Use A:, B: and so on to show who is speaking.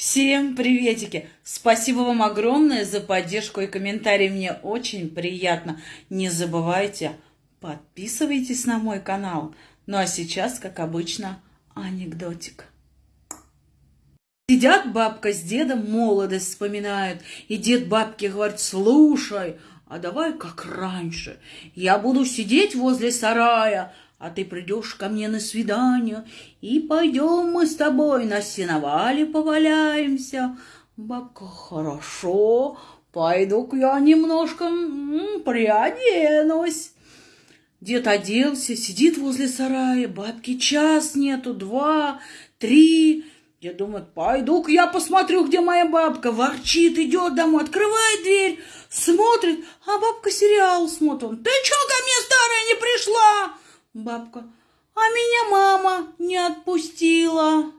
A: Всем приветики! Спасибо вам огромное за поддержку и комментарии. Мне очень приятно. Не забывайте, подписывайтесь на мой канал. Ну а сейчас, как обычно, анекдотик. Сидят бабка с дедом, молодость вспоминают. И дед бабке говорит, слушай, а давай как раньше. Я буду сидеть возле сарая, а ты придешь ко мне на свидание, и пойдем мы с тобой на сеновале поваляемся. Бабка, хорошо, пойду-ка я немножко приоденусь. Дед оделся, сидит возле сарая, бабки час нету, два, три. Дед думает, пойду-ка я посмотрю, где моя бабка. Ворчит, идет домой, открывает дверь, смотрит, а бабка сериал смотрит. Ты что ко мне, старая, не пришла? Бабка, а меня мама не отпустила.